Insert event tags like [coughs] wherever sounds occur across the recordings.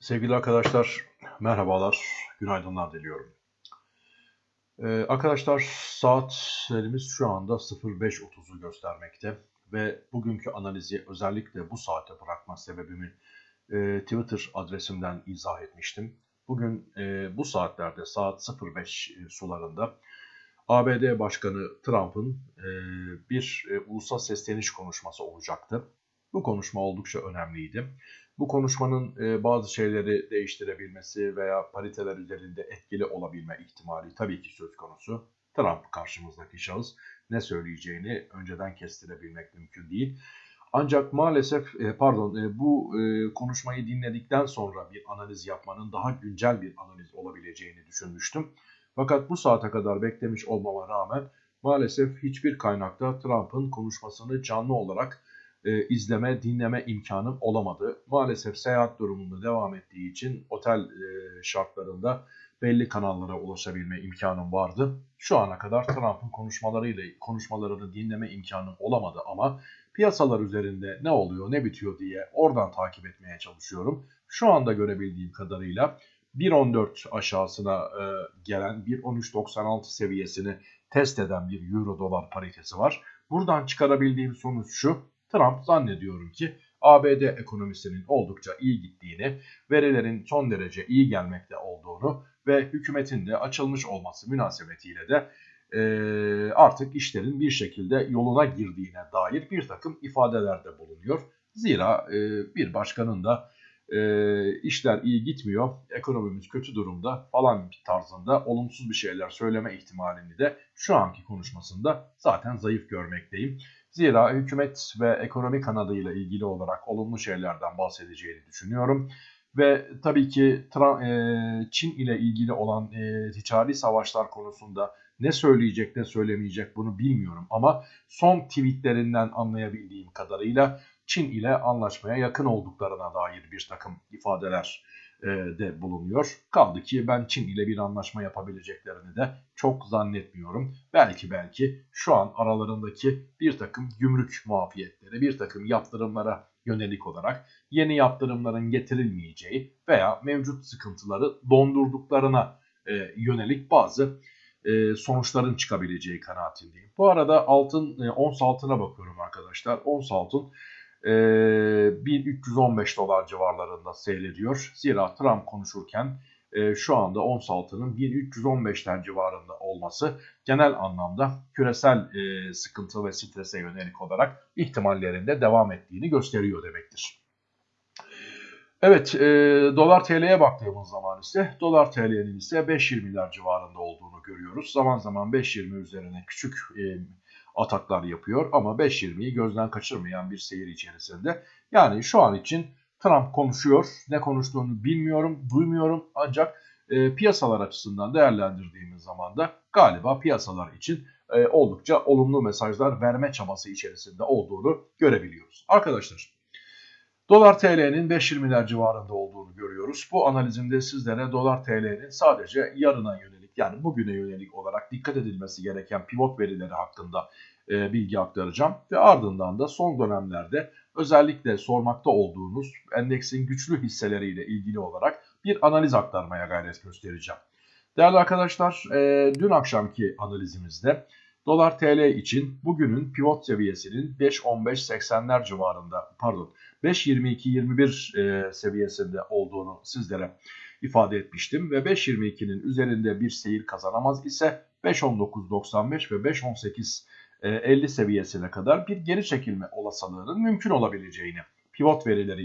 Sevgili arkadaşlar, merhabalar, günaydınlar diliyorum. Ee, arkadaşlar saatlerimiz şu anda 05.30'u göstermekte ve bugünkü analizi özellikle bu saate bırakma sebebimi e, Twitter adresimden izah etmiştim. Bugün e, bu saatlerde saat 05 e, sularında ABD Başkanı Trump'ın e, bir e, ulusal sesleniş konuşması olacaktı. Bu konuşma oldukça önemliydi. Bu konuşmanın e, bazı şeyleri değiştirebilmesi veya pariteler üzerinde etkili olabilme ihtimali tabii ki söz konusu. Trump karşımızdaki şahıs ne söyleyeceğini önceden kestirebilmek mümkün değil. Ancak maalesef e, pardon e, bu e, konuşmayı dinledikten sonra bir analiz yapmanın daha güncel bir analiz olabileceğini düşünmüştüm. Fakat bu saate kadar beklemiş olmama rağmen maalesef hiçbir kaynakta Trump'ın konuşmasını canlı olarak e, izleme, dinleme imkanım olamadı. Maalesef seyahat durumunda devam ettiği için otel e, şartlarında belli kanallara ulaşabilme imkanım vardı. Şu ana kadar Trump'ın konuşmalarıyla konuşmalarını dinleme imkanım olamadı ama piyasalar üzerinde ne oluyor, ne bitiyor diye oradan takip etmeye çalışıyorum. Şu anda görebildiğim kadarıyla 1.14 aşağısına e, gelen 1.13.96 seviyesini test eden bir euro dolar paritesi var. Buradan çıkarabildiğim sonuç şu. Trump zannediyorum ki ABD ekonomisinin oldukça iyi gittiğini, verilerin son derece iyi gelmekte olduğunu ve hükümetin de açılmış olması münasebetiyle de e, artık işlerin bir şekilde yoluna girdiğine dair bir takım ifadelerde bulunuyor. Zira e, bir başkanın da e, işler iyi gitmiyor, ekonomimiz kötü durumda falan tarzında olumsuz bir şeyler söyleme ihtimalini de şu anki konuşmasında zaten zayıf görmekteyim. Zira hükümet ve ekonomi kanadıyla ilgili olarak olumlu şeylerden bahsedeceğini düşünüyorum. Ve tabii ki Çin ile ilgili olan ticari savaşlar konusunda ne söyleyecek ne söylemeyecek bunu bilmiyorum. Ama son tweetlerinden anlayabildiğim kadarıyla Çin ile anlaşmaya yakın olduklarına dair bir takım ifadeler e, de bulunuyor. Kaldı ki ben Çin ile bir anlaşma yapabileceklerini de çok zannetmiyorum. Belki belki şu an aralarındaki bir takım gümrük muafiyetleri, bir takım yaptırımlara yönelik olarak yeni yaptırımların getirilmeyeceği veya mevcut sıkıntıları dondurduklarına e, yönelik bazı e, sonuçların çıkabileceği kanaatindeyim. Bu arada altın, e, ons altına bakıyorum arkadaşlar. Ons altın e, 1315 dolar civarlarında seyrediyor. Zira Trump konuşurken e, şu anda ons altının 1315'ten civarında olması genel anlamda küresel e, sıkıntı ve strese yönelik olarak ihtimallerinde devam ettiğini gösteriyor demektir. Evet, e, dolar TL'ye baktığımız zaman ise dolar TL'nin ise 5.20'ler civarında olduğunu görüyoruz. Zaman zaman 5.20 üzerine küçük e, ataklar yapıyor ama 5.20'yi gözden kaçırmayan bir seyir içerisinde. Yani şu an için Trump konuşuyor. Ne konuştuğunu bilmiyorum, duymuyorum ancak e, piyasalar açısından değerlendirdiğimiz zaman da galiba piyasalar için e, oldukça olumlu mesajlar verme çabası içerisinde olduğunu görebiliyoruz. Arkadaşlar dolar TL'nin 5.20'ler civarında olduğunu görüyoruz. Bu analizimde sizlere dolar TL'nin sadece yarına yönelik yani bugüne yönelik olarak dikkat edilmesi gereken pivot verileri hakkında e, bilgi aktaracağım. Ve ardından da son dönemlerde özellikle sormakta olduğunuz endeksin güçlü hisseleriyle ilgili olarak bir analiz aktarmaya gayret göstereceğim. Değerli arkadaşlar e, dün akşamki analizimizde dolar TL için bugünün pivot seviyesinin 5.15.80'ler civarında pardon 5.22.21 e, seviyesinde olduğunu sizlere ifade etmiştim. Ve 5.22'nin üzerinde bir seyir kazanamaz ise 5.19.95 ve 5.18 50 e, seviyesine kadar bir geri çekilme olasılığının mümkün olabileceğini pivot verileri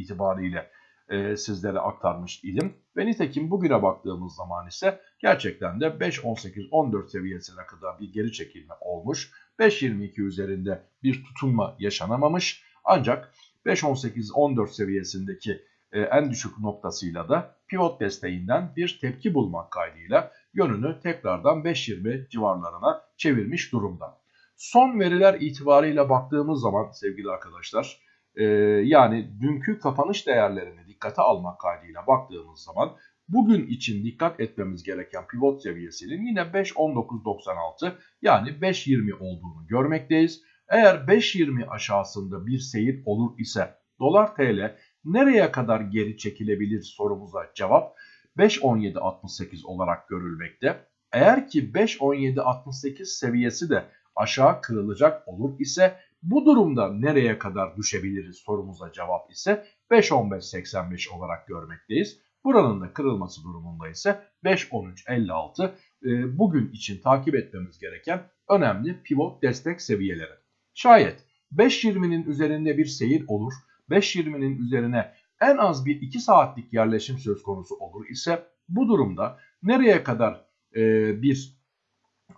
itibariyle e, sizlere aktarmış idim. Ve nitekim bugüne baktığımız zaman ise gerçekten de 5.18-14 seviyesine kadar bir geri çekilme olmuş. 5.22 üzerinde bir tutunma yaşanamamış. Ancak 5.18-14 seviyesindeki en düşük noktasıyla da pivot desteğinden bir tepki bulmak kaydıyla yönünü tekrardan 5.20 civarlarına çevirmiş durumda. Son veriler itibarıyla baktığımız zaman sevgili arkadaşlar e, yani dünkü kapanış değerlerini dikkate almak kaydıyla baktığımız zaman bugün için dikkat etmemiz gereken pivot seviyesinin yine 5.19.96 yani 5.20 olduğunu görmekteyiz. Eğer 5.20 aşağısında bir seyir olur ise dolar TL nereye kadar geri çekilebilir sorumuza cevap 5.17.68 olarak görülmekte. Eğer ki 5.17.68 seviyesi de aşağı kırılacak olur ise bu durumda nereye kadar düşebiliriz sorumuza cevap ise 5.15.85 olarak görmekteyiz. Buranın da kırılması durumunda ise 5.13.56 e, bugün için takip etmemiz gereken önemli pivot destek seviyeleri. Şayet 5.20'nin üzerinde bir seyir olur, 5.20'nin üzerine en az bir 2 saatlik yerleşim söz konusu olur ise bu durumda nereye kadar e, bir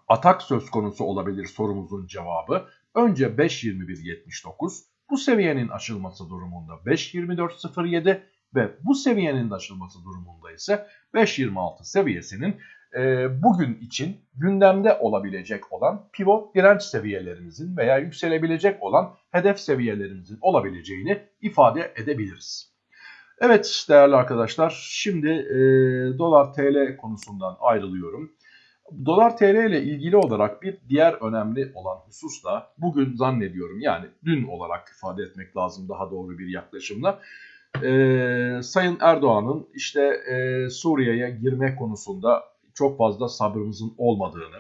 atak söz konusu olabilir sorumuzun cevabı? Önce 5.21.79 bu seviyenin aşılması durumunda 5.24.07 ve bu seviyenin aşılması durumunda ise 5.26 seviyesinin bugün için gündemde olabilecek olan pivot direnç seviyelerimizin veya yükselebilecek olan hedef seviyelerimizin olabileceğini ifade edebiliriz. Evet değerli arkadaşlar şimdi e, dolar TL konusundan ayrılıyorum. Dolar TL ile ilgili olarak bir diğer önemli olan husus da bugün zannediyorum yani dün olarak ifade etmek lazım daha doğru bir yaklaşımla. Ee, Sayın Erdoğan'ın işte e, Suriye'ye girme konusunda çok fazla sabrımızın olmadığını,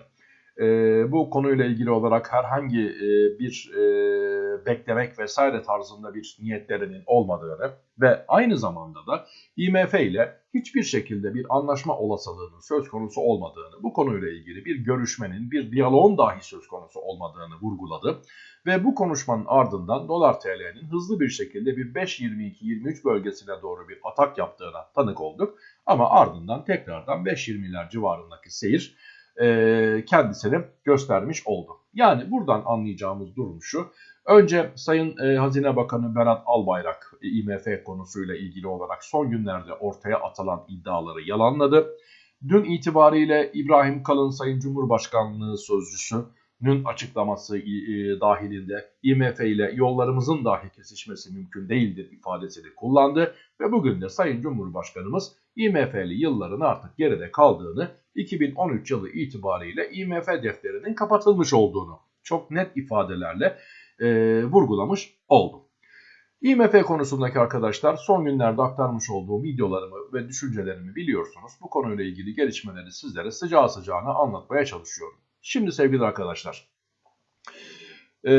e, bu konuyla ilgili olarak herhangi e, bir e, beklemek vesaire tarzında bir niyetlerinin olmadığını ve aynı zamanda da IMF ile hiçbir şekilde bir anlaşma olasılığının söz konusu olmadığını, bu konuyla ilgili bir görüşmenin, bir diyaloğun dahi söz konusu olmadığını vurguladı. Ve bu konuşmanın ardından dolar TL'nin hızlı bir şekilde bir 5.22-23 bölgesine doğru bir atak yaptığına tanık olduk. Ama ardından tekrardan 5.20'ler civarındaki seyir e, kendisini göstermiş oldu. Yani buradan anlayacağımız durum şu. Önce Sayın e, Hazine Bakanı Berat Albayrak e, IMF konusuyla ilgili olarak son günlerde ortaya atılan iddiaları yalanladı. Dün itibariyle İbrahim Kalın Sayın Cumhurbaşkanlığı Sözcüsü'nün açıklaması e, dahilinde IMF ile yollarımızın dahi kesişmesi mümkün değildir ifadesini kullandı. Ve bugün de Sayın Cumhurbaşkanımız IMF'li yılların artık geride kaldığını 2013 yılı itibariyle IMF defterinin kapatılmış olduğunu çok net ifadelerle e, vurgulamış oldum. IMF konusundaki arkadaşlar son günlerde aktarmış olduğum videolarımı ve düşüncelerimi biliyorsunuz. Bu konuyla ilgili gelişmeleri sizlere sıcağı sıcağına anlatmaya çalışıyorum. Şimdi sevgili arkadaşlar e,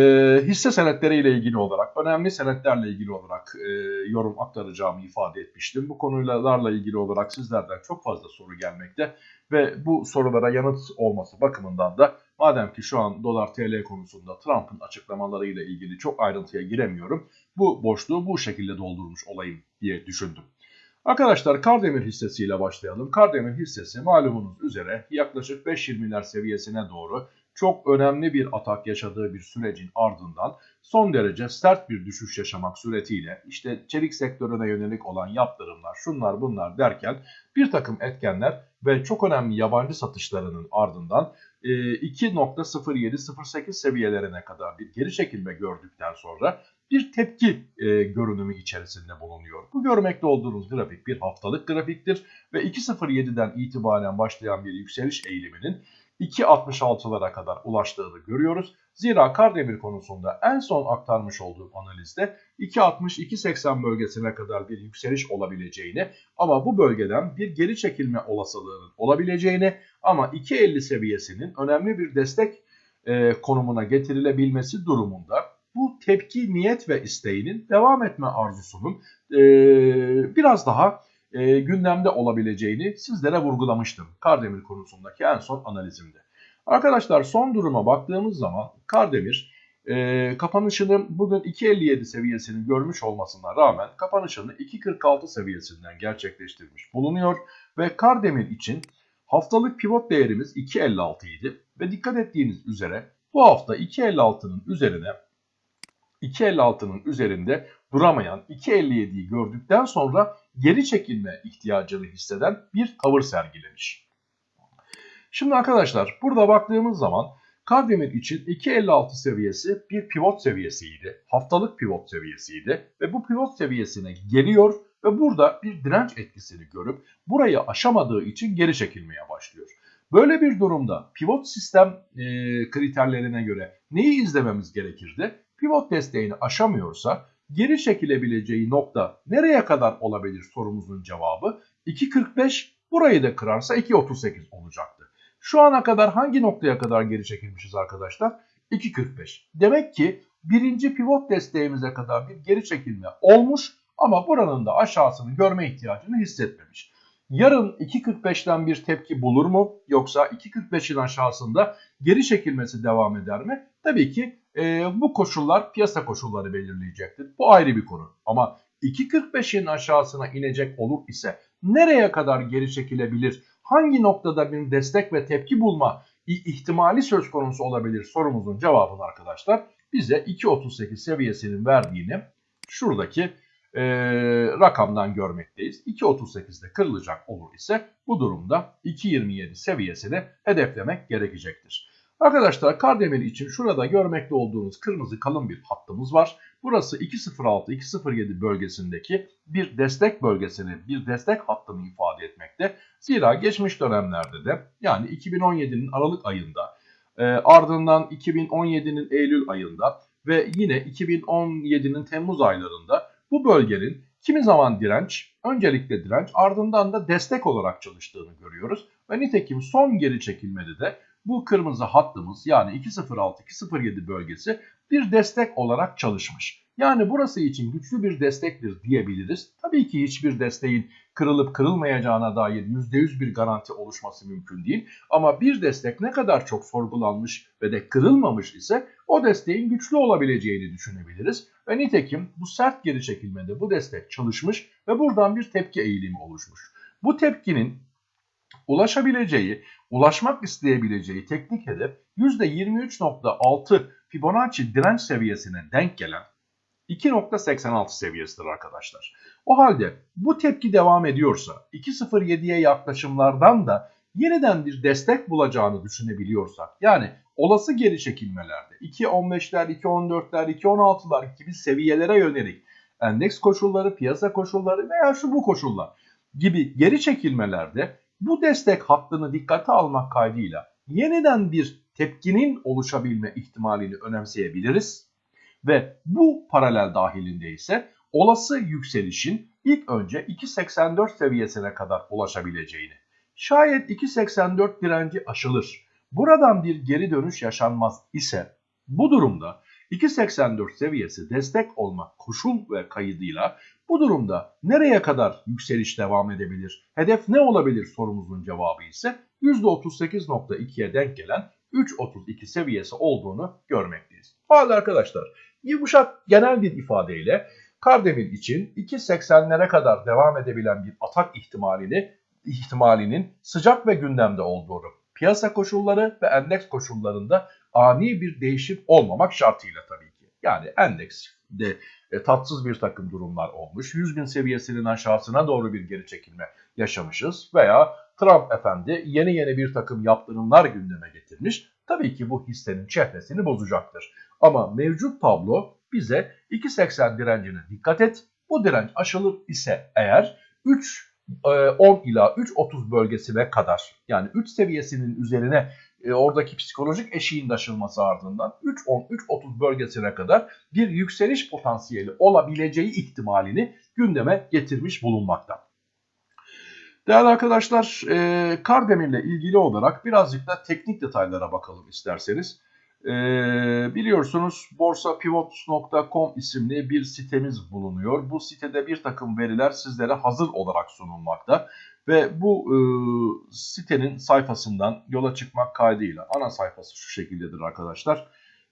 hisse senetleriyle ilgili olarak, önemli senetlerle ilgili olarak e, yorum aktaracağımı ifade etmiştim. Bu konularla ilgili olarak sizlerden çok fazla soru gelmekte ve bu sorulara yanıt olması bakımından da madem ki şu an dolar TL konusunda Trump'ın açıklamalarıyla ilgili çok ayrıntıya giremiyorum. Bu boşluğu bu şekilde doldurmuş olayım diye düşündüm. Arkadaşlar Kardemir hissesiyle başlayalım. Kardemir hissesi malumunuz üzere yaklaşık 5.20'ler seviyesine doğru çok önemli bir atak yaşadığı bir sürecin ardından son derece sert bir düşüş yaşamak suretiyle işte çelik sektörüne yönelik olan yaptırımlar şunlar bunlar derken bir takım etkenler ve çok önemli yabancı satışlarının ardından 2.0708 seviyelerine kadar bir geri çekilme gördükten sonra bir tepki e, görünümü içerisinde bulunuyor. Bu görmekte olduğunuz grafik bir haftalık grafiktir ve 2.07'den itibaren başlayan bir yükseliş eğiliminin 2.66'lara kadar ulaştığını görüyoruz. Zira Kardemir konusunda en son aktarmış olduğum analizde 2.60-2.80 bölgesine kadar bir yükseliş olabileceğini ama bu bölgeden bir geri çekilme olasılığının olabileceğini ama 2.50 seviyesinin önemli bir destek e, konumuna getirilebilmesi durumunda bu tepki niyet ve isteğinin devam etme arzusunun e, biraz daha e, gündemde olabileceğini sizlere vurgulamıştım Kardemir konusundaki en son analizimde. Arkadaşlar son duruma baktığımız zaman Kardemir e, kapanışını bugün 2.57 seviyesini görmüş olmasına rağmen kapanışını 2.46 seviyesinden gerçekleştirmiş bulunuyor. Ve Kardemir için haftalık pivot değerimiz 2.56 idi ve dikkat ettiğiniz üzere bu hafta 2.56'nın üzerine 2.56'nın üzerinde duramayan 2.57'yi gördükten sonra geri çekilme ihtiyacını hisseden bir tavır sergilemiş. Şimdi arkadaşlar burada baktığımız zaman Kardemir için 2.56 seviyesi bir pivot seviyesiydi. Haftalık pivot seviyesiydi ve bu pivot seviyesine geliyor ve burada bir direnç etkisini görüp burayı aşamadığı için geri çekilmeye başlıyor. Böyle bir durumda pivot sistem e, kriterlerine göre neyi izlememiz gerekirdi? Pivot desteğini aşamıyorsa geri çekilebileceği nokta nereye kadar olabilir sorumuzun cevabı 2.45 burayı da kırarsa 2.38 olacaktı. Şu ana kadar hangi noktaya kadar geri çekilmişiz arkadaşlar? 2.45. Demek ki birinci pivot desteğimize kadar bir geri çekilme olmuş ama buranın da aşağısını görme ihtiyacını hissetmemiş. Yarın 2.45'ten bir tepki bulur mu yoksa 2.45'in aşağısında geri çekilmesi devam eder mi? Tabii ki e, bu koşullar piyasa koşulları belirleyecektir. Bu ayrı bir konu. Ama 2.45'in aşağısına inecek olur ise nereye kadar geri çekilebilir? Hangi noktada bir destek ve tepki bulma ihtimali söz konusu olabilir sorumuzun cevabını arkadaşlar bize 2.38 seviyesinin verdiğini şuradaki e, rakamdan görmekteyiz. 2.38'de kırılacak olur ise bu durumda 2.27 seviyesini hedeflemek gerekecektir. Arkadaşlar Kardemir için şurada görmekte olduğunuz kırmızı kalın bir hattımız var. Burası 2.06-2.07 bölgesindeki bir destek bölgesini, bir destek hattını ifade etmekte. Zira geçmiş dönemlerde de yani 2017'nin Aralık ayında e, ardından 2017'nin Eylül ayında ve yine 2017'nin Temmuz aylarında bu bölgenin kimi zaman direnç, öncelikle direnç ardından da destek olarak çalıştığını görüyoruz. Ve nitekim son geri çekilmede de bu kırmızı hattımız yani 206-207 bölgesi bir destek olarak çalışmış. Yani burası için güçlü bir destektir diyebiliriz. Tabii ki hiçbir desteğin kırılıp kırılmayacağına dair %100 bir garanti oluşması mümkün değil. Ama bir destek ne kadar çok sorgulanmış ve de kırılmamış ise o desteğin güçlü olabileceğini düşünebiliriz. Ve nitekim bu sert geri çekilmede bu destek çalışmış ve buradan bir tepki eğilimi oluşmuş. Bu tepkinin ulaşabileceği, ulaşmak isteyebileceği teknik hedef %23.6 Fibonacci direnç seviyesine denk gelen 2.86 seviyesidir arkadaşlar. O halde bu tepki devam ediyorsa 2.07'ye yaklaşımlardan da yeniden bir destek bulacağını düşünebiliyorsak yani olası geri çekilmelerde 2.15'ler, 2.14'ler, 2.16'lar gibi seviyelere yönelik endeks koşulları, piyasa koşulları veya şu bu koşullar gibi geri çekilmelerde bu destek hattını dikkate almak kaydıyla yeniden bir tepkinin oluşabilme ihtimalini önemseyebiliriz. Ve bu paralel dahilinde ise olası yükselişin ilk önce 2.84 seviyesine kadar ulaşabileceğini. Şayet 2.84 direnci aşılır, buradan bir geri dönüş yaşanmaz ise bu durumda 2.84 seviyesi destek olmak koşul ve kaydıyla bu durumda nereye kadar yükseliş devam edebilir? Hedef ne olabilir sorumuzun cevabı ise %38.2'ye denk gelen 3.32 seviyesi olduğunu görmekteyiz. Hadi arkadaşlar yumuşak genel bir ifadeyle Kardemir için 2.80'lere kadar devam edebilen bir atak ihtimalini ihtimalinin sıcak ve gündemde olduğunu, piyasa koşulları ve endeks koşullarında ani bir değişim olmamak şartıyla tabii ki. Yani endekste e, tatsız bir takım durumlar olmuş. 100 bin seviyesinin aşağısına doğru bir geri çekilme yaşamışız veya Trump efendi yeni yeni bir takım yaptırımlar gündeme getirmiş. Tabii ki bu hissenin çehresini bozacaktır. Ama mevcut tablo bize 2.80 direncine dikkat et. Bu direnç aşılır ise eğer 3 10 e, ila 3.30 bölgesine kadar yani 3 seviyesinin üzerine e, oradaki psikolojik eşiğin aşılması ardından 3.10-3.30 bölgesine kadar bir yükseliş potansiyeli olabileceği ihtimalini gündeme getirmiş bulunmakta. Değerli arkadaşlar, e, Kardemir ile ilgili olarak birazcık da teknik detaylara bakalım isterseniz. E, biliyorsunuz borsapivot.com isimli bir sitemiz bulunuyor. Bu sitede bir takım veriler sizlere hazır olarak sunulmakta. Ve bu e, sitenin sayfasından yola çıkmak kaydıyla ana sayfası şu şekildedir arkadaşlar.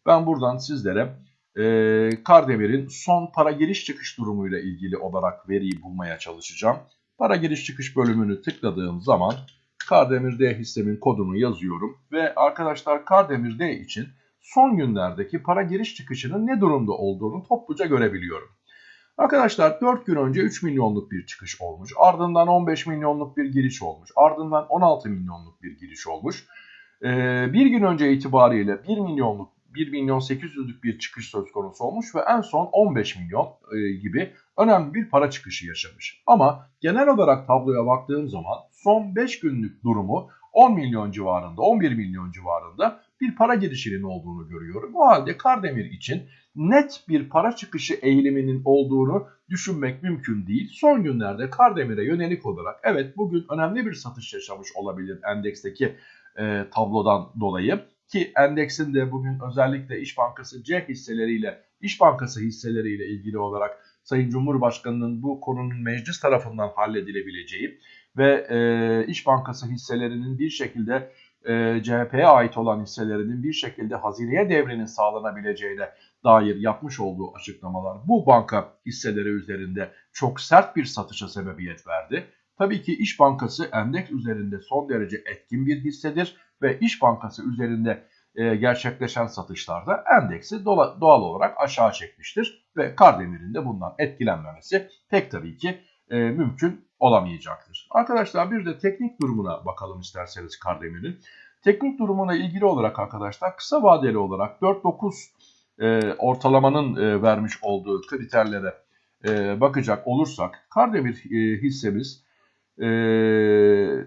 Ben buradan sizlere e, Kardemir'in son para giriş çıkış durumuyla ilgili olarak veriyi bulmaya çalışacağım. Para giriş çıkış bölümünü tıkladığım zaman Kardemir D hissemin kodunu yazıyorum. Ve arkadaşlar Kardemir için son günlerdeki para giriş çıkışının ne durumda olduğunu topluca görebiliyorum. Arkadaşlar 4 gün önce 3 milyonluk bir çıkış olmuş. Ardından 15 milyonluk bir giriş olmuş. Ardından 16 milyonluk bir giriş olmuş. Ee, bir gün önce itibariyle 1 milyonluk 1 milyon 800'lük bir çıkış söz konusu olmuş ve en son 15 milyon e, gibi önemli bir para çıkışı yaşamış. Ama genel olarak tabloya baktığım zaman son 5 günlük durumu 10 milyon civarında, 11 milyon civarında bir para girişinin olduğunu görüyorum. O halde Kardemir için net bir para çıkışı eğiliminin olduğunu düşünmek mümkün değil. Son günlerde Kardemir'e yönelik olarak evet bugün önemli bir satış yaşamış olabilir endeksteki e, tablodan dolayı. Ki endeksin de bugün özellikle İş Bankası C hisseleriyle, İş Bankası hisseleriyle ilgili olarak Sayın Cumhurbaşkanı'nın bu konunun meclis tarafından halledilebileceği ve e, İş Bankası hisselerinin bir şekilde e, CHP'ye ait olan hisselerinin bir şekilde hazineye devrinin sağlanabileceğine dair yapmış olduğu açıklamalar bu banka hisseleri üzerinde çok sert bir satışa sebebiyet verdi. Tabii ki İş Bankası endeks üzerinde son derece etkin bir hissedir ve İş Bankası üzerinde e, gerçekleşen satışlarda endeksi doğal olarak aşağı çekmiştir ve Kardemir'in de bundan etkilenmemesi pek tabii ki e, mümkün olamayacaktır. Arkadaşlar bir de teknik durumuna bakalım isterseniz Kardemir'in. Teknik durumuna ilgili olarak arkadaşlar kısa vadeli olarak 4-9 e, ortalamanın e, vermiş olduğu kriterlere e, bakacak olursak Kardemir e, hissemiz e,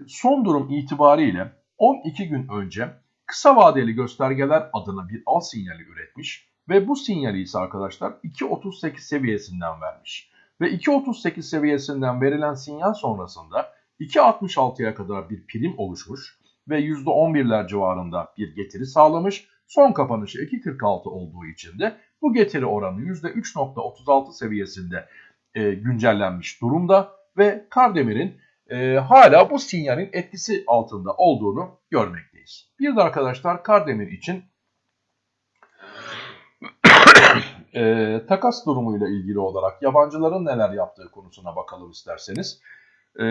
son durum itibariyle 12 gün önce kısa vadeli göstergeler adına bir al sinyali üretmiş ve bu sinyali ise arkadaşlar 2.38 seviyesinden vermiş. Ve 2.38 seviyesinden verilen sinyal sonrasında 2.66'ya kadar bir prim oluşmuş ve %11'ler civarında bir getiri sağlamış. Son kapanışı 2.46 olduğu için de bu getiri oranı %3.36 seviyesinde e, güncellenmiş durumda ve Kardemir'in e, hala bu sinyalin etkisi altında olduğunu görmekteyiz. Bir de arkadaşlar Kardemir için e, takas durumuyla ilgili olarak yabancıların neler yaptığı konusuna bakalım isterseniz. E,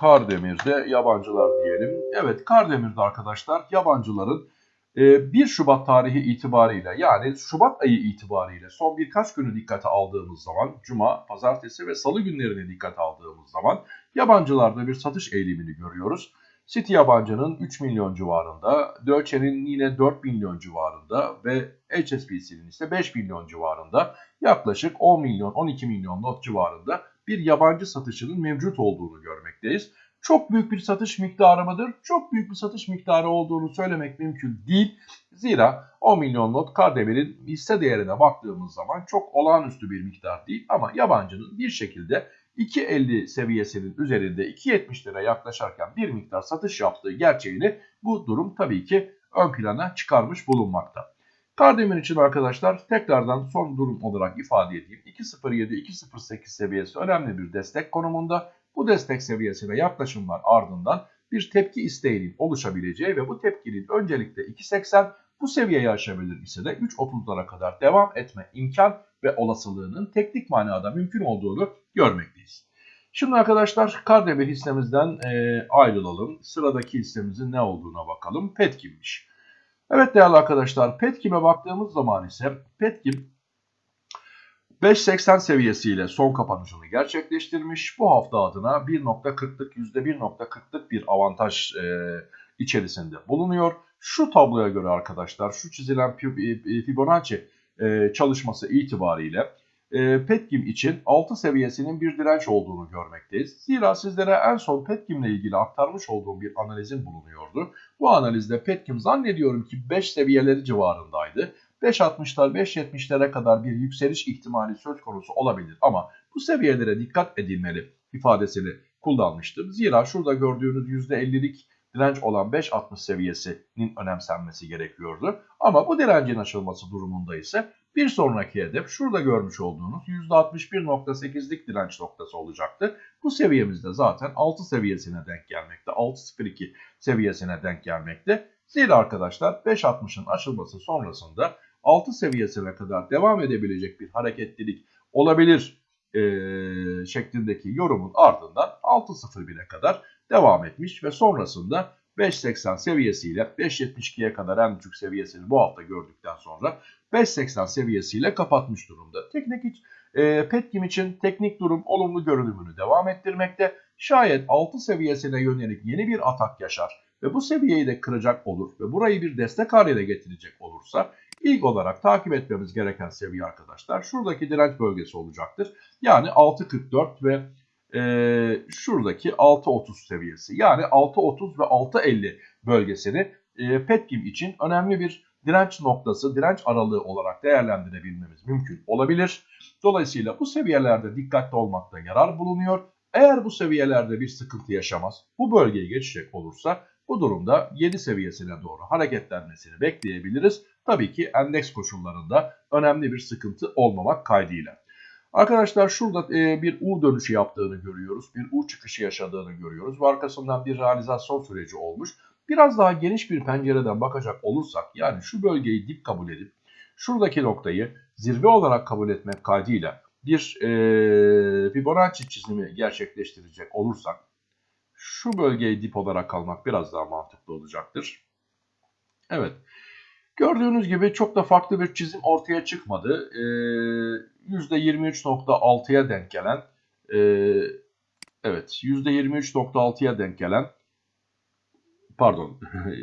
Kardemir'de yabancılar diyelim. Evet Kardemir'de arkadaşlar yabancıların 1 ee, Şubat tarihi itibariyle yani Şubat ayı itibariyle son birkaç günü dikkate aldığımız zaman Cuma, Pazartesi ve Salı günlerini dikkate aldığımız zaman yabancılarda bir satış eğilimini görüyoruz. City yabancının 3 milyon civarında, Deutsche'nin yine 4 milyon civarında ve HSBC'nin ise 5 milyon civarında yaklaşık 10 milyon 12 milyon not civarında bir yabancı satışının mevcut olduğunu görmekteyiz çok büyük bir satış miktarı mıdır? Çok büyük bir satış miktarı olduğunu söylemek mümkün değil. Zira 10 milyon not Kardemir'in hisse değerine baktığımız zaman çok olağanüstü bir miktar değil. Ama yabancının bir şekilde 2.50 seviyesinin üzerinde 2.70'lere yaklaşarken bir miktar satış yaptığı gerçeğini bu durum tabii ki ön plana çıkarmış bulunmakta. Kardemir için arkadaşlar tekrardan son durum olarak ifade edeyim. 2.07-2.08 seviyesi önemli bir destek konumunda. Bu destek seviyesine yaklaşımlar ardından bir tepki isteğinin oluşabileceği ve bu tepkinin öncelikle 2.80 bu seviyeyi aşabilir ise de 3.30'lara kadar devam etme imkan ve olasılığının teknik manada mümkün olduğunu görmekteyiz. Şimdi arkadaşlar Kardemir hissemizden e, ayrılalım. Sıradaki hissemizin ne olduğuna bakalım. Petkim'miş. Evet değerli arkadaşlar Petkim'e baktığımız zaman ise Petkim 5.80 seviyesiyle son kapanışını gerçekleştirmiş. Bu hafta adına 1.40'lık %1.40'lık bir avantaj e, içerisinde bulunuyor. Şu tabloya göre arkadaşlar şu çizilen e, Fibonacci e, çalışması itibariyle e, Petkim için 6 seviyesinin bir direnç olduğunu görmekteyiz. Zira sizlere en son Petkim ile ilgili aktarmış olduğum bir analizin bulunuyordu. Bu analizde Petkim zannediyorum ki 5 seviyeleri civarındaydı. 5.60'lar 5.70'lere kadar bir yükseliş ihtimali söz konusu olabilir ama bu seviyelere dikkat edilmeli ifadesini kullanmıştım. Zira şurada gördüğünüz %50'lik direnç olan 5.60 seviyesinin önemsenmesi gerekiyordu. Ama bu direncin aşılması durumunda ise bir sonraki hedef şurada görmüş olduğunuz %61.8'lik direnç noktası olacaktı. Bu seviyemizde zaten 6 seviyesine denk gelmekte. 6.02 seviyesine denk gelmekte. Zira arkadaşlar 5.60'ın aşılması sonrasında 6 seviyesine kadar devam edebilecek bir hareketlilik olabilir e, şeklindeki yorumun ardından 6.01'e kadar devam etmiş ve sonrasında 5.80 seviyesiyle 5.72'ye kadar en düşük seviyesini bu hafta gördükten sonra 5.80 seviyesiyle kapatmış durumda. Teknik e, Petkim için teknik durum olumlu görünümünü devam ettirmekte. Şayet 6 seviyesine yönelik yeni bir atak yaşar ve bu seviyeyi de kıracak olur ve burayı bir destek haline getirecek olursa İlk olarak takip etmemiz gereken seviye arkadaşlar şuradaki direnç bölgesi olacaktır. Yani 6.44 ve e, şuradaki 6.30 seviyesi. Yani 6.30 ve 6.50 bölgesini e, Petkim için önemli bir direnç noktası, direnç aralığı olarak değerlendirebilmemiz mümkün olabilir. Dolayısıyla bu seviyelerde dikkatli olmakta yarar bulunuyor. Eğer bu seviyelerde bir sıkıntı yaşamaz, bu bölgeyi geçecek olursa bu durumda 7 seviyesine doğru hareketlenmesini bekleyebiliriz. Tabii ki endeks koşullarında önemli bir sıkıntı olmamak kaydıyla. Arkadaşlar şurada e, bir U dönüşü yaptığını görüyoruz. Bir U çıkışı yaşadığını görüyoruz. Ve arkasından bir realizasyon süreci olmuş. Biraz daha geniş bir pencereden bakacak olursak yani şu bölgeyi dip kabul edip şuradaki noktayı zirve olarak kabul etmek kaydıyla bir e, Fibonacci çizimi gerçekleştirecek olursak şu bölgeyi dip olarak kalmak biraz daha mantıklı olacaktır. Evet. Gördüğünüz gibi çok da farklı bir çizim ortaya çıkmadı. Ee, %23.6'ya denk gelen e, evet %23.6'ya denk gelen pardon [laughs] e,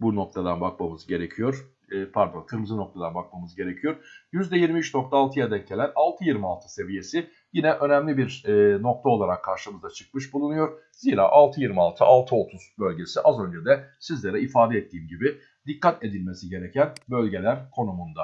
bu noktadan bakmamız gerekiyor. E, pardon kırmızı noktadan bakmamız gerekiyor. %23.6'ya denk gelen 6.26 seviyesi yine önemli bir e, nokta olarak karşımıza çıkmış bulunuyor. Zira 6.26, 6.30 bölgesi az önce de sizlere ifade ettiğim gibi dikkat edilmesi gereken bölgeler konumunda.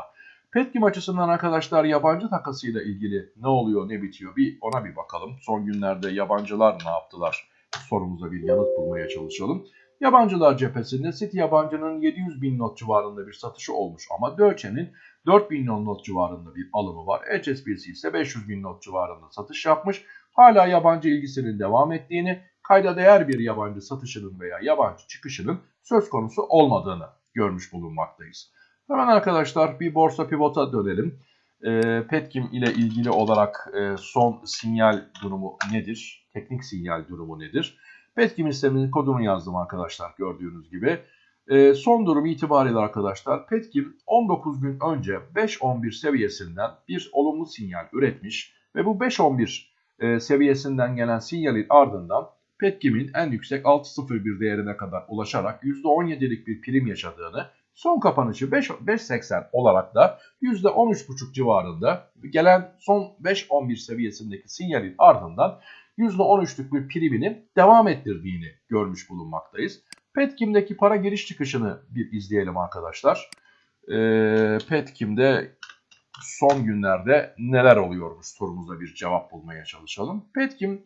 Petkim açısından arkadaşlar yabancı takasıyla ilgili ne oluyor ne bitiyor bir ona bir bakalım. Son günlerde yabancılar ne yaptılar sorumuza bir yanıt bulmaya çalışalım. Yabancılar cephesinde City yabancının 700 bin not civarında bir satışı olmuş ama Deutsche'nin 4 milyon not civarında bir alımı var. HSBC ise 500 bin not civarında satış yapmış. Hala yabancı ilgisinin devam ettiğini, kayda değer bir yabancı satışının veya yabancı çıkışının söz konusu olmadığını görmüş bulunmaktayız. Hemen arkadaşlar bir borsa pivota dönelim. E, Petkim ile ilgili olarak e, son sinyal durumu nedir? Teknik sinyal durumu nedir? Petkim sisteminin kodunu yazdım arkadaşlar gördüğünüz gibi. E, son durum itibariyle arkadaşlar Petkim 19 gün önce 5.11 seviyesinden bir olumlu sinyal üretmiş ve bu 5.11 e, seviyesinden gelen sinyalin ardından Petkim'in en yüksek 6.01 değerine kadar ulaşarak %17'lik bir prim yaşadığını, son kapanışı 5.80 olarak da %13.5 civarında gelen son 5.11 seviyesindeki sinyalin ardından %13'lük bir primini devam ettirdiğini görmüş bulunmaktayız. Petkim'deki para giriş çıkışını bir izleyelim arkadaşlar. Ee, Petkim'de son günlerde neler oluyormuş sorumuza bir cevap bulmaya çalışalım. Petkim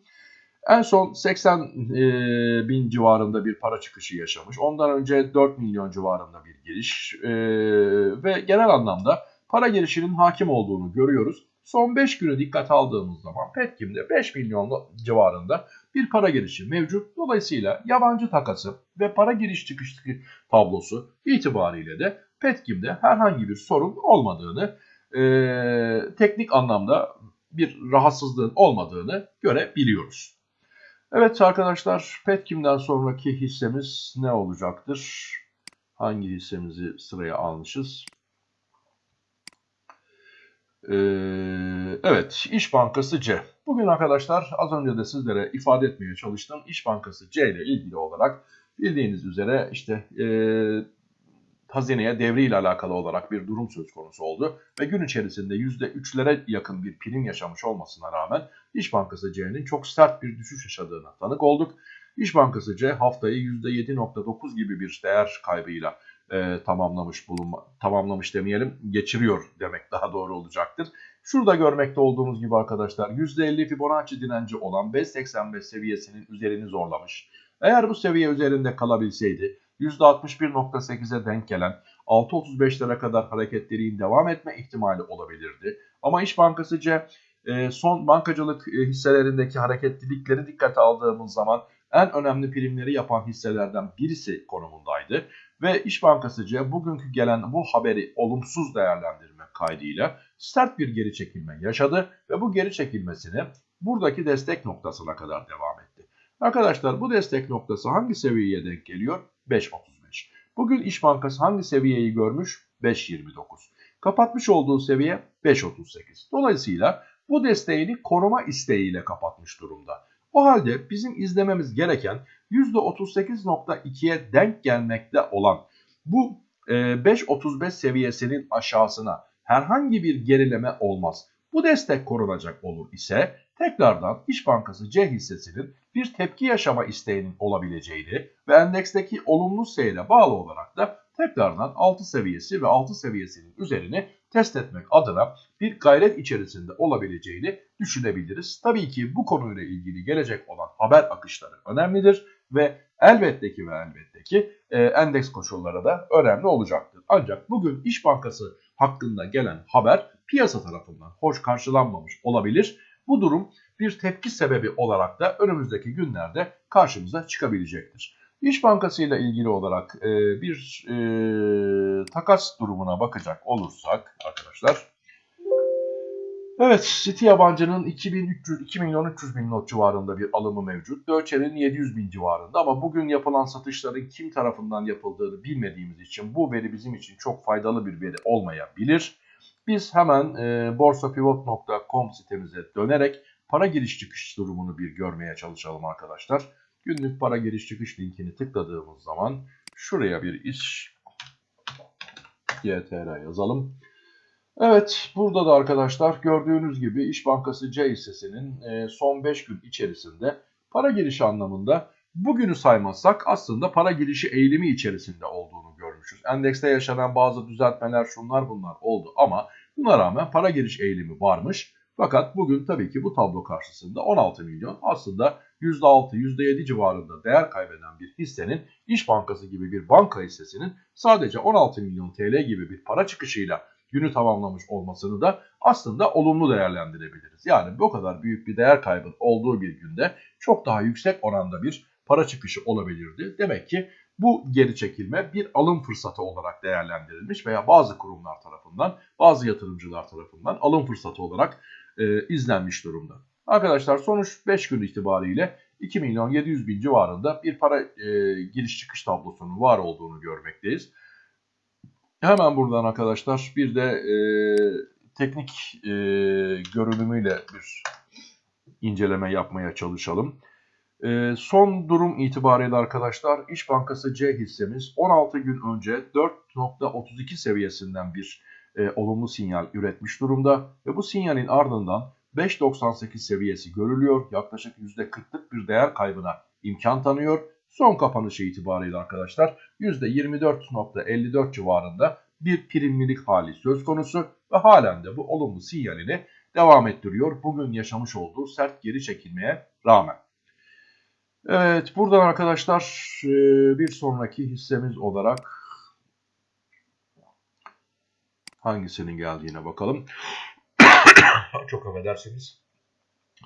en son 80 e, bin civarında bir para çıkışı yaşamış. Ondan önce 4 milyon civarında bir giriş e, ve genel anlamda para girişinin hakim olduğunu görüyoruz. Son 5 günü dikkat aldığımız zaman Petkim'de 5 milyon civarında bir para girişi mevcut. Dolayısıyla yabancı takası ve para giriş çıkış tablosu itibariyle de Petkim'de herhangi bir sorun olmadığını, e, teknik anlamda bir rahatsızlığın olmadığını görebiliyoruz. Evet arkadaşlar Petkim'den sonraki hissemiz ne olacaktır? Hangi hissemizi sıraya almışız? Ee, evet İş Bankası C. Bugün arkadaşlar az önce de sizlere ifade etmeye çalıştım. İş Bankası C ile ilgili olarak bildiğiniz üzere işte e, hazineye devriyle alakalı olarak bir durum söz konusu oldu. Ve gün içerisinde %3'lere yakın bir prim yaşamış olmasına rağmen İş Bankası C'nin çok sert bir düşüş yaşadığına tanık olduk. İş Bankası C haftayı %7.9 gibi bir değer kaybıyla e, tamamlamış bulunma, tamamlamış demeyelim geçiriyor demek daha doğru olacaktır. Şurada görmekte olduğumuz gibi arkadaşlar %50 Fibonacci direnci olan 5.85 seviyesinin üzerini zorlamış. Eğer bu seviye üzerinde kalabilseydi %61.8'e denk gelen 6.35'lere kadar hareketlerin devam etme ihtimali olabilirdi. Ama İş Bankası e, son bankacılık e, hisselerindeki hareketlilikleri dikkate aldığımız zaman en önemli primleri yapan hisselerden birisi konumundaydı. Ve İş Bankası bugünkü gelen bu haberi olumsuz değerlendirme kaydıyla sert bir geri çekilme yaşadı ve bu geri çekilmesini buradaki destek noktasına kadar devam etti. Arkadaşlar bu destek noktası hangi seviyeye denk geliyor? 5.35. Bugün İş Bankası hangi seviyeyi görmüş? 5.29. Kapatmış olduğu seviye 5.38. Dolayısıyla bu desteğini koruma isteğiyle kapatmış durumda. O halde bizim izlememiz gereken %38.2'ye denk gelmekte olan bu 5.35 e, seviyesinin aşağısına herhangi bir gerileme olmaz. Bu destek korunacak olur ise tekrardan İş Bankası C hissesinin bir tepki yaşama isteğinin olabileceğini ve endeksteki olumlu seyre bağlı olarak da tekrardan 6 seviyesi ve 6 seviyesinin üzerini test etmek adına bir gayret içerisinde olabileceğini düşünebiliriz. Tabii ki bu konuyla ilgili gelecek olan haber akışları önemlidir ve elbette ki ve elbette ki e, endeks koşulları da önemli olacaktır. Ancak bugün İş Bankası hakkında gelen haber piyasa tarafından hoş karşılanmamış olabilir. Bu durum bir tepki sebebi olarak da önümüzdeki günlerde karşımıza çıkabilecektir. İş Bankası ile ilgili olarak e, bir e, takas durumuna bakacak olursak arkadaşlar. Evet, City yabancının 2300, 2 milyon 300 bin not civarında bir alımı mevcut. Dölçer'in 700 bin civarında ama bugün yapılan satışların kim tarafından yapıldığını bilmediğimiz için bu veri bizim için çok faydalı bir veri olmayabilir. Biz hemen e, borsapivot.com sitemize dönerek para giriş çıkış durumunu bir görmeye çalışalım arkadaşlar. Günlük para giriş çıkış linkini tıkladığımız zaman şuraya bir iş YTR yazalım. Evet burada da arkadaşlar gördüğünüz gibi İş Bankası C hissesinin e, son 5 gün içerisinde para girişi anlamında bugünü saymazsak aslında para girişi eğilimi içerisinde olduğunu görmüşüz. Endekste yaşanan bazı düzeltmeler şunlar bunlar oldu ama buna rağmen para giriş eğilimi varmış. Fakat bugün tabii ki bu tablo karşısında 16 milyon aslında %6, %7 civarında değer kaybeden bir hissenin İş Bankası gibi bir banka hissesinin sadece 16 milyon TL gibi bir para çıkışıyla günü tamamlamış olmasını da aslında olumlu değerlendirebiliriz. Yani bu kadar büyük bir değer kaybı olduğu bir günde çok daha yüksek oranda bir para çıkışı olabilirdi. Demek ki bu geri çekilme bir alım fırsatı olarak değerlendirilmiş veya bazı kurumlar tarafından, bazı yatırımcılar tarafından alım fırsatı olarak e, izlenmiş durumda. Arkadaşlar sonuç 5 gün itibariyle 2 milyon 700 bin civarında bir para e, giriş çıkış tablosunun var olduğunu görmekteyiz. Hemen buradan arkadaşlar bir de e, teknik e, görünümüyle bir inceleme yapmaya çalışalım. E, son durum itibariyle arkadaşlar İş Bankası C hissemiz 16 gün önce 4.32 seviyesinden bir e, olumlu sinyal üretmiş durumda ve bu sinyalin ardından 5.98 seviyesi görülüyor. Yaklaşık %40'lık bir değer kaybına imkan tanıyor. Son kapanışı itibariyle arkadaşlar %24.54 civarında bir primlilik hali söz konusu ve halen de bu olumlu sinyalini devam ettiriyor. Bugün yaşamış olduğu sert geri çekilmeye rağmen. Evet buradan arkadaşlar e, bir sonraki hissemiz olarak hangisinin geldiğine bakalım. [coughs] Çok affedersiniz.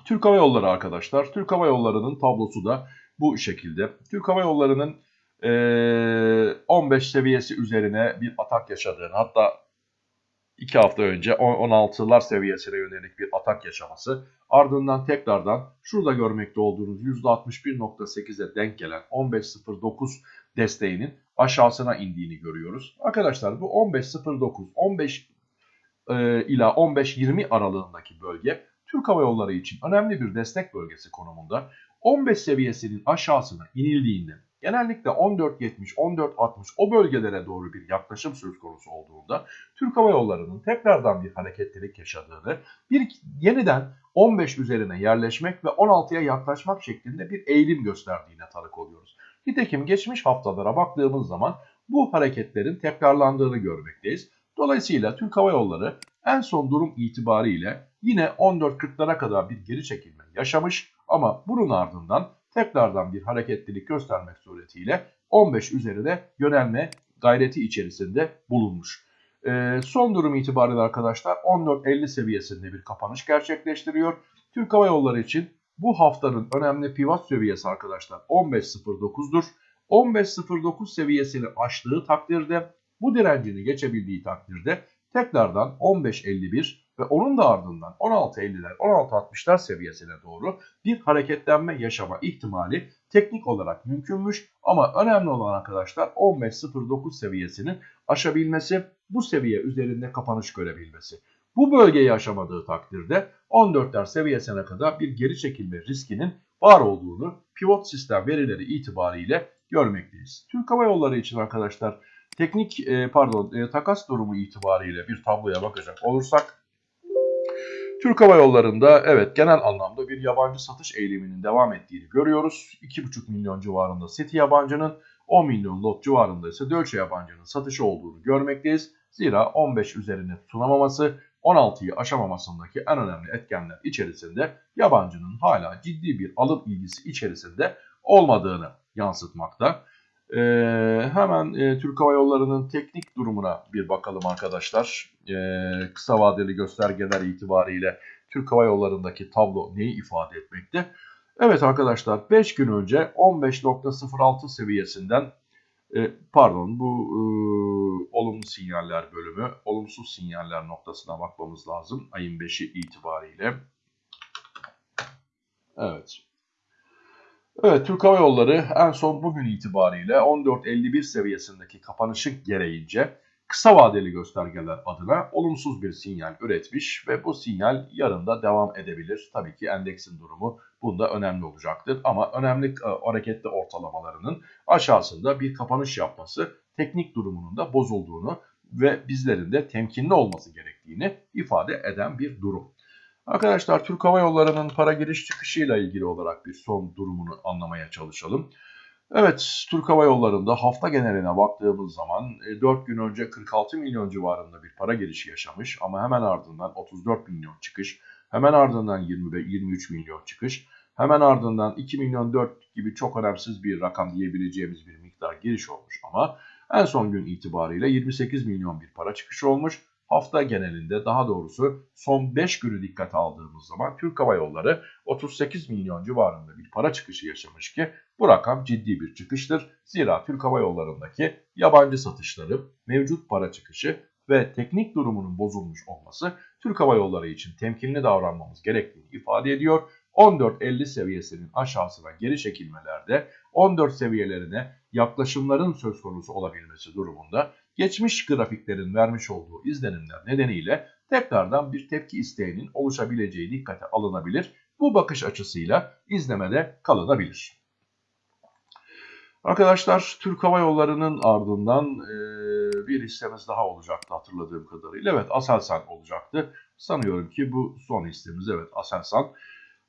Türk Hava Yolları arkadaşlar. Türk Hava Yolları'nın tablosu da bu şekilde. Türk Hava Yolları'nın e, 15 seviyesi üzerine bir atak yaşadığını hatta 2 hafta önce 16'lar seviyesine yönelik bir atak yaşaması ardından tekrardan şurada görmekte olduğunuz %61.8'e denk gelen 15.09 desteğinin aşağısına indiğini görüyoruz. Arkadaşlar bu 15.09 15 e, ila 15-20 aralığındaki bölge Türk Hava Yolları için önemli bir destek bölgesi konumunda 15 seviyesinin aşağısına inildiğinde genellikle 14.70, 14.60 o bölgelere doğru bir yaklaşım söz konusu olduğunda Türk Hava Yolları'nın tekrardan bir hareketlilik yaşadığını, bir yeniden 15 üzerine yerleşmek ve 16'ya yaklaşmak şeklinde bir eğilim gösterdiğine tanık oluyoruz. Nitekim geçmiş haftalara baktığımız zaman bu hareketlerin tekrarlandığını görmekteyiz. Dolayısıyla Türk Hava Yolları en son durum itibariyle yine 14.40'lara kadar bir geri çekilme yaşamış ama bunun ardından tekrardan bir hareketlilik göstermek suretiyle 15 üzerine yönelme gayreti içerisinde bulunmuş. Ee, son durum itibariyle arkadaşlar 14.50 seviyesinde bir kapanış gerçekleştiriyor. Türk Hava Yolları için bu haftanın önemli pivot seviyesi arkadaşlar 15.09'dur. 15.09 seviyesini aştığı takdirde bu direncini geçebildiği takdirde tekrardan 15.51 ve onun da ardından 16.50'ler 16.60'lar seviyesine doğru bir hareketlenme yaşama ihtimali teknik olarak mümkünmüş ama önemli olan arkadaşlar 15.09 seviyesinin aşabilmesi bu seviye üzerinde kapanış görebilmesi. Bu bölgeyi aşamadığı takdirde 14'ler seviyesine kadar bir geri çekilme riskinin var olduğunu pivot sistem verileri itibariyle görmekteyiz. Türk Hava Yolları için arkadaşlar teknik e, pardon e, takas durumu itibariyle bir tabloya bakacak olursak Türk Hava Yolları'nda evet genel anlamda bir yabancı satış eğiliminin devam ettiğini görüyoruz. 2,5 milyon civarında City yabancının 10 milyon lot civarında ise Deutsche yabancının satışı olduğunu görmekteyiz. Zira 15 üzerine tutunamaması 16'yı aşamamasındaki en önemli etkenler içerisinde yabancının hala ciddi bir alım ilgisi içerisinde olmadığını yansıtmakta. Ee, hemen e, Türk Hava Yolları'nın teknik durumuna bir bakalım arkadaşlar. Ee, kısa vadeli göstergeler itibariyle Türk Hava Yolları'ndaki tablo neyi ifade etmekte? Evet arkadaşlar 5 gün önce 15.06 seviyesinden e, pardon bu e, olumlu sinyaller bölümü olumsuz sinyaller noktasına bakmamız lazım ayın 5'i itibariyle. Evet. Evet Türk Hava Yolları en son bugün itibariyle 14.51 seviyesindeki kapanışı gereğince kısa vadeli göstergeler adına olumsuz bir sinyal üretmiş ve bu sinyal yarın da devam edebilir. Tabii ki endeksin durumu bunda önemli olacaktır ama önemli e, hareketli ortalamalarının aşağısında bir kapanış yapması teknik durumunun da bozulduğunu ve bizlerin de temkinli olması gerektiğini ifade eden bir durum. Arkadaşlar Türk Hava Yolları'nın para giriş çıkışıyla ilgili olarak bir son durumunu anlamaya çalışalım. Evet, Türk Hava Yolları'nda hafta geneline baktığımız zaman 4 e, gün önce 46 milyon civarında bir para girişi yaşamış ama hemen ardından 34 milyon çıkış, hemen ardından 20 ve 23 milyon çıkış, hemen ardından 2 milyon 4 gibi çok önemsiz bir rakam diyebileceğimiz bir miktar giriş olmuş ama en son gün itibariyle 28 milyon bir para çıkışı olmuş hafta genelinde daha doğrusu son 5 günü dikkate aldığımız zaman Türk Hava Yolları 38 milyon civarında bir para çıkışı yaşamış ki bu rakam ciddi bir çıkıştır. Zira Türk Hava Yolları'ndaki yabancı satışları, mevcut para çıkışı ve teknik durumunun bozulmuş olması Türk Hava Yolları için temkinli davranmamız gerektiğini ifade ediyor. 14.50 seviyesinin aşağısına geri çekilmelerde 14 seviyelerine yaklaşımların söz konusu olabilmesi durumunda geçmiş grafiklerin vermiş olduğu izlenimler nedeniyle tekrardan bir tepki isteğinin oluşabileceği dikkate alınabilir. Bu bakış açısıyla izlemede kalınabilir. Arkadaşlar Türk Hava Yolları'nın ardından e, bir hissemiz daha olacaktı hatırladığım kadarıyla. Evet Aselsan olacaktı. Sanıyorum ki bu son hissemiz evet Aselsan.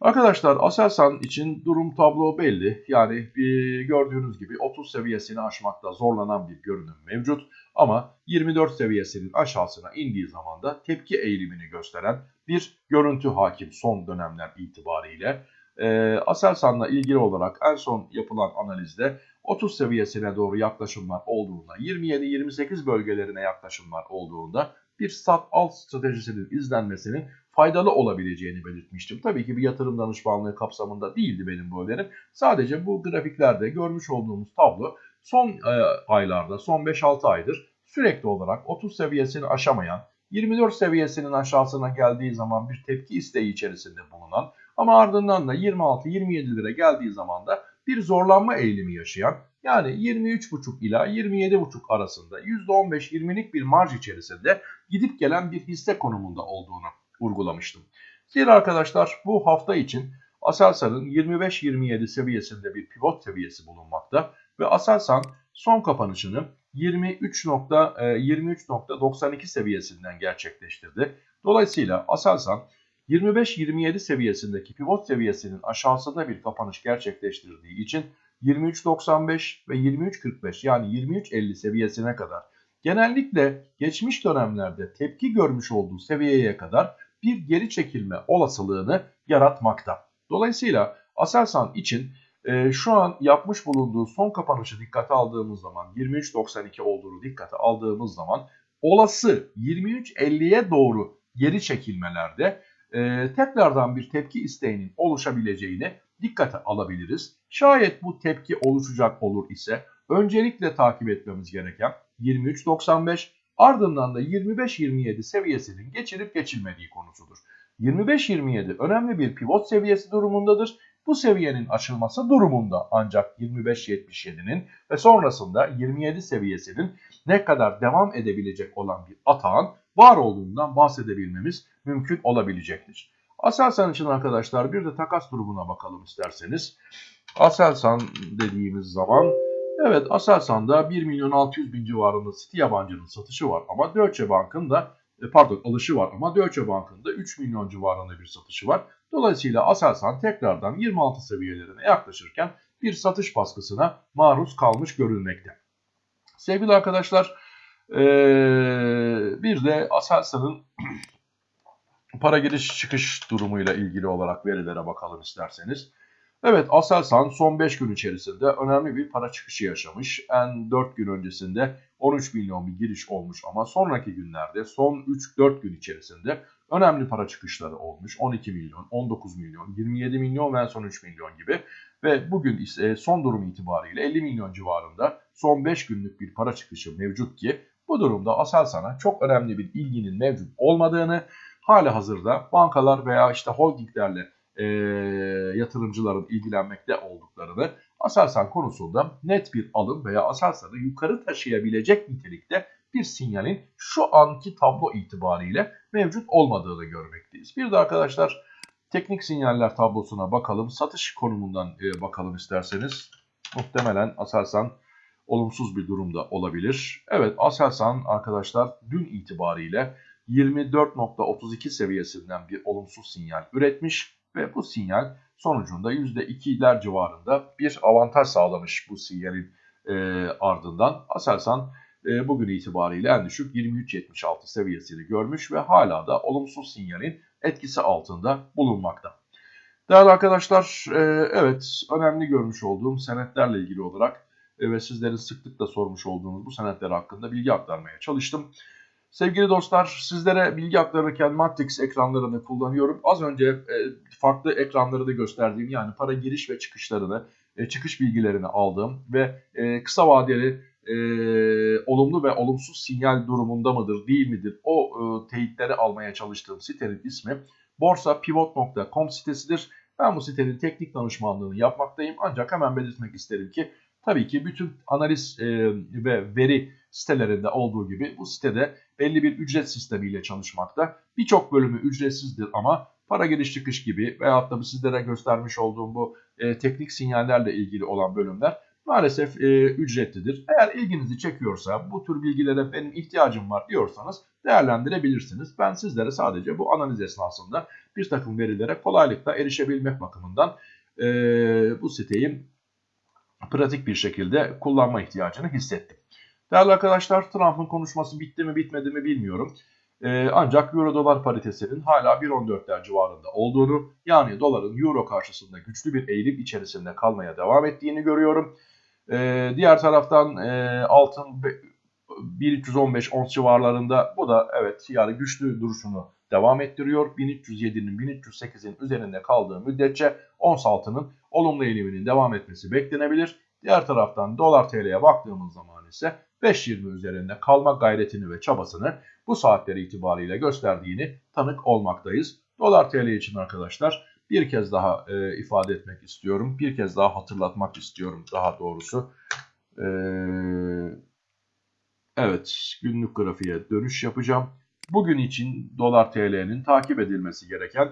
Arkadaşlar Aselsan için durum tablo belli. Yani bir gördüğünüz gibi 30 seviyesini aşmakta zorlanan bir görünüm mevcut. Ama 24 seviyesinin aşağısına indiği zaman da tepki eğilimini gösteren bir görüntü hakim son dönemler itibariyle. E, Aselsan'la ilgili olarak en son yapılan analizde 30 seviyesine doğru yaklaşımlar olduğunda, 27-28 bölgelerine yaklaşımlar olduğunda bir sat alt stratejisinin izlenmesinin faydalı olabileceğini belirtmiştim. Tabii ki bir yatırım danışmanlığı kapsamında değildi benim bu önerim. Sadece bu grafiklerde görmüş olduğumuz tablo son e, aylarda, son 5-6 aydır sürekli olarak 30 seviyesini aşamayan, 24 seviyesinin aşağısına geldiği zaman bir tepki isteği içerisinde bulunan ama ardından da 26-27 lira geldiği zaman da bir zorlanma eğilimi yaşayan yani 23,5 ila 27,5 arasında %15-20'lik bir marj içerisinde gidip gelen bir hisse konumunda olduğunu vurgulamıştım. Zira arkadaşlar bu hafta için Aselsan'ın 25-27 seviyesinde bir pivot seviyesi bulunmakta ve Aselsan son kapanışını 23.92 e, seviyesinden gerçekleştirdi. Dolayısıyla Aselsan 25-27 seviyesindeki pivot seviyesinin aşağısında bir kapanış gerçekleştirdiği için 23.95 ve 23.45 yani 23.50 seviyesine kadar genellikle geçmiş dönemlerde tepki görmüş olduğu seviyeye kadar bir geri çekilme olasılığını yaratmakta. Dolayısıyla Aselsan için e, şu an yapmış bulunduğu son kapanışı dikkate aldığımız zaman 23.92 olduğunu dikkate aldığımız zaman olası 23.50'ye doğru geri çekilmelerde e, tekrardan bir tepki isteğinin oluşabileceğini dikkate alabiliriz. Şayet bu tepki oluşacak olur ise öncelikle takip etmemiz gereken 23.95 ardından da 25-27 seviyesinin geçirip geçilmediği konusudur. 25-27 önemli bir pivot seviyesi durumundadır. Bu seviyenin açılması durumunda ancak 25-77'nin ve sonrasında 27 seviyesinin ne kadar devam edebilecek olan bir atağın var olduğundan bahsedebilmemiz mümkün olabilecektir. Aselsan için arkadaşlar bir de takas durumuna bakalım isterseniz. Aselsan dediğimiz zaman evet Aselsan'da 1 milyon 600 bin civarında City yabancının satışı var ama Deutsche Bank'ın da pardon alışı var ama Deutsche Bank'ın da 3 milyon civarında bir satışı var. Dolayısıyla Aselsan tekrardan 26 seviyelerine yaklaşırken bir satış baskısına maruz kalmış görülmekte. Sevgili arkadaşlar ee, bir de Aselsan'ın [clears throat] para giriş çıkış durumuyla ilgili olarak verilere bakalım isterseniz. Evet Aselsan son 5 gün içerisinde önemli bir para çıkışı yaşamış. En 4 gün öncesinde 13 milyon bir giriş olmuş ama sonraki günlerde son 3-4 gün içerisinde önemli para çıkışları olmuş. 12 milyon, 19 milyon, 27 milyon ve son 3 milyon gibi. Ve bugün ise son durum itibariyle 50 milyon civarında son 5 günlük bir para çıkışı mevcut ki bu durumda Aselsan'a çok önemli bir ilginin mevcut olmadığını hali hazırda bankalar veya işte holdinglerle e, yatırımcıların ilgilenmekte olduklarını Aselsan konusunda net bir alım veya Aselsan'ı yukarı taşıyabilecek nitelikte bir sinyalin şu anki tablo itibariyle mevcut olmadığını görmekteyiz. Bir de arkadaşlar teknik sinyaller tablosuna bakalım. Satış konumundan e, bakalım isterseniz. Muhtemelen Aselsan olumsuz bir durumda olabilir. Evet Aselsan arkadaşlar dün itibariyle 24.32 seviyesinden bir olumsuz sinyal üretmiş ve bu sinyal sonucunda %2'ler civarında bir avantaj sağlamış bu sinyalin e, ardından. Aselsan e, bugün itibariyle en düşük 23.76 seviyesini görmüş ve hala da olumsuz sinyalin etkisi altında bulunmakta. Değerli arkadaşlar, e, evet önemli görmüş olduğum senetlerle ilgili olarak e, ve sizlerin sıklıkla sormuş olduğunuz bu senetler hakkında bilgi aktarmaya çalıştım. Sevgili dostlar sizlere bilgi aktarırken Matrix ekranlarını kullanıyorum. Az önce e, farklı ekranları da gösterdiğim yani para giriş ve çıkışlarını, e, çıkış bilgilerini aldığım ve e, kısa vadeli olumlu ve olumsuz sinyal durumunda mıdır değil midir o teyitleri almaya çalıştığım sitenin ismi borsapivot.com sitesidir. Ben bu sitenin teknik danışmanlığını yapmaktayım ancak hemen belirtmek isterim ki tabii ki bütün analiz ve veri sitelerinde olduğu gibi bu sitede belli bir ücret sistemiyle çalışmakta. Birçok bölümü ücretsizdir ama para giriş çıkış gibi veyahut da sizlere göstermiş olduğum bu e, teknik sinyallerle ilgili olan bölümler maalesef e, ücretlidir. Eğer ilginizi çekiyorsa bu tür bilgilere benim ihtiyacım var diyorsanız değerlendirebilirsiniz. Ben sizlere sadece bu analiz esnasında bir takım verilere kolaylıkla erişebilmek bakımından e, bu siteyi pratik bir şekilde kullanma ihtiyacını hissettim. Değerli arkadaşlar Trump'ın konuşması bitti mi bitmedi mi bilmiyorum. Ee, ancak euro dolar paritesinin hala 1.14'ler civarında olduğunu yani doların euro karşısında güçlü bir eğilim içerisinde kalmaya devam ettiğini görüyorum. Ee, diğer taraftan e, altın 1315 ons civarlarında bu da evet yani güçlü duruşunu devam ettiriyor. 1307'nin 1308'in üzerinde kaldığı müddetçe ons altının olumlu eğiliminin devam etmesi beklenebilir. Diğer taraftan dolar TL'ye baktığımız zaman ise 5.20 üzerinde kalma gayretini ve çabasını bu saatleri itibariyle gösterdiğini tanık olmaktayız. Dolar TL için arkadaşlar bir kez daha e, ifade etmek istiyorum. Bir kez daha hatırlatmak istiyorum daha doğrusu. E, evet günlük grafiğe dönüş yapacağım. Bugün için dolar TL'nin takip edilmesi gereken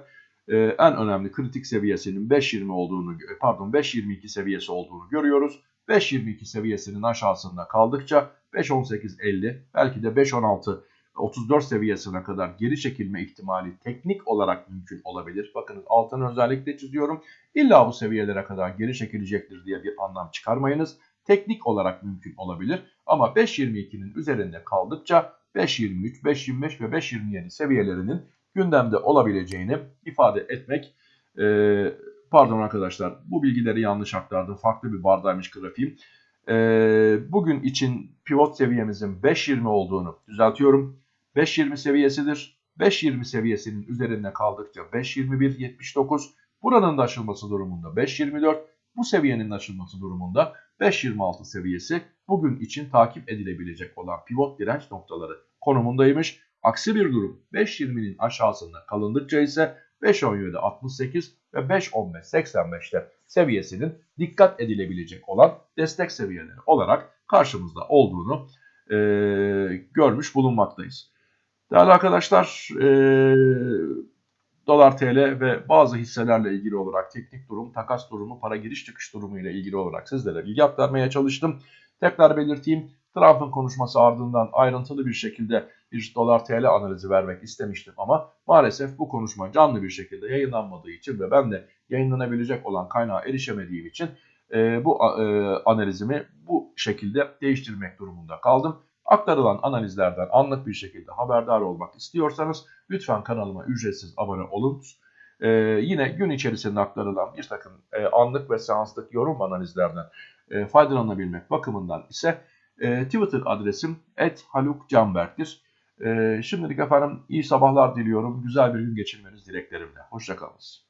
e, en önemli kritik seviyesinin 5.20 olduğunu pardon 5.22 seviyesi olduğunu görüyoruz. 5.22 seviyesinin aşağısında kaldıkça 5.18.50 belki de 5.16 34 seviyesine kadar geri çekilme ihtimali teknik olarak mümkün olabilir. Bakınız altını özellikle çiziyorum. İlla bu seviyelere kadar geri çekilecektir diye bir anlam çıkarmayınız. Teknik olarak mümkün olabilir. Ama 5.22'nin üzerinde kaldıkça 5.23, 5.25 ve 5.27 seviyelerinin gündemde olabileceğini ifade etmek e, pardon arkadaşlar bu bilgileri yanlış aktardım. Farklı bir bardaymış grafiğim. E, bugün için pivot seviyemizin 5.20 olduğunu düzeltiyorum. 5.20 seviyesidir. 5.20 seviyesinin üzerinde kaldıkça 5.21.79 buranın da aşılması durumunda 5.24 bu seviyenin aşılması durumunda 5.26 seviyesi bugün için takip edilebilecek olan pivot direnç noktaları konumundaymış. Aksi bir durum 5.20'nin aşağısında kalındıkça ise 5.17.68 ve 5.15.85'te seviyesinin dikkat edilebilecek olan destek seviyeleri olarak karşımızda olduğunu e, görmüş bulunmaktayız. Değerli arkadaşlar e, dolar TL ve bazı hisselerle ilgili olarak teknik durum, takas durumu, para giriş çıkış durumu ile ilgili olarak sizlere bilgi aktarmaya çalıştım. Tekrar belirteyim Trump'ın konuşması ardından ayrıntılı bir şekilde bir dolar TL analizi vermek istemiştim ama maalesef bu konuşma canlı bir şekilde yayınlanmadığı için ve ben de yayınlanabilecek olan kaynağa erişemediğim için e, bu e, analizimi bu şekilde değiştirmek durumunda kaldım. Aktarılan analizlerden anlık bir şekilde haberdar olmak istiyorsanız lütfen kanalıma ücretsiz abone olun. Ee, yine gün içerisinde aktarılan bir takım e, anlık ve seanslık yorum analizlerden e, faydalanabilmek bakımından ise e, Twitter adresim @halukcanberk'tir. E, şimdilik efendim iyi sabahlar diliyorum. Güzel bir gün geçirmeniz dileklerimle. Hoşçakalınız.